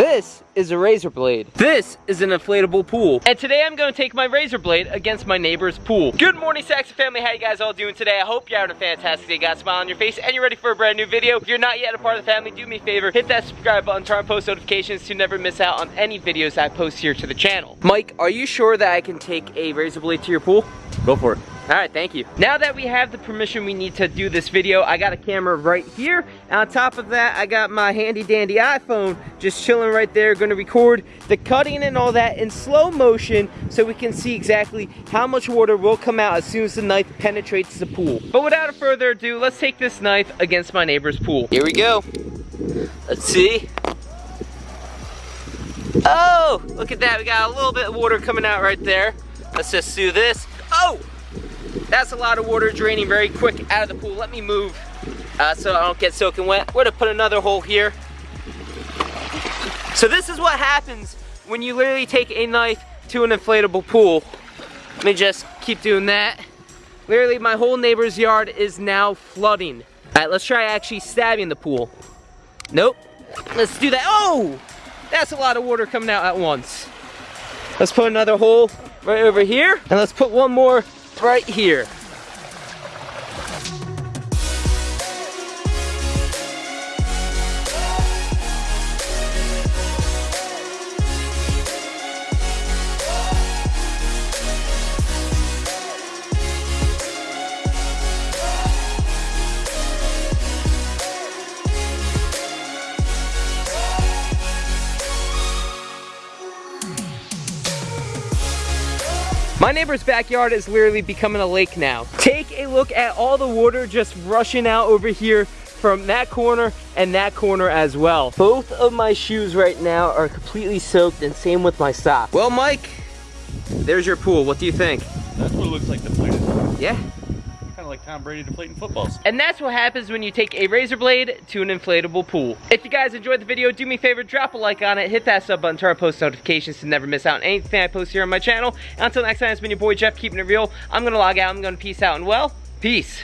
This is a razor blade. This is an inflatable pool. And today I'm gonna take my razor blade against my neighbor's pool. Good morning, Saxon family. How you guys all doing today? I hope you're having a fantastic day. Got a smile on your face and you're ready for a brand new video. If you're not yet a part of the family, do me a favor, hit that subscribe button, turn on post notifications to never miss out on any videos I post here to the channel. Mike, are you sure that I can take a razor blade to your pool? Go for it. All right, thank you. Now that we have the permission we need to do this video, I got a camera right here. And on top of that, I got my handy dandy iPhone just chilling right there, gonna record the cutting and all that in slow motion so we can see exactly how much water will come out as soon as the knife penetrates the pool. But without further ado, let's take this knife against my neighbor's pool. Here we go. Let's see. Oh, look at that. We got a little bit of water coming out right there. Let's just do this. That's a lot of water draining very quick out of the pool. Let me move uh, so I don't get soaking wet. We're gonna put another hole here. So this is what happens when you literally take a knife to an inflatable pool. Let me just keep doing that. Literally my whole neighbor's yard is now flooding. All right, let's try actually stabbing the pool. Nope. Let's do that. Oh! That's a lot of water coming out at once. Let's put another hole right over here. And let's put one more right here. My neighbor's backyard is literally becoming a lake now. Take a look at all the water just rushing out over here from that corner and that corner as well. Both of my shoes right now are completely soaked and same with my socks. Well, Mike, there's your pool. What do you think? That's what it looks like deflated. Yeah, Kind of like Tom Brady deflating footballs. And that's what happens when you take a razor blade to an inflatable pool. If you guys enjoyed the video, do me a favor, drop a like on it, hit that sub button, turn on post notifications to never miss out on anything I post here on my channel. And until next time, it's been your boy Jeff, keeping it real. I'm gonna log out, I'm gonna peace out, and well, peace.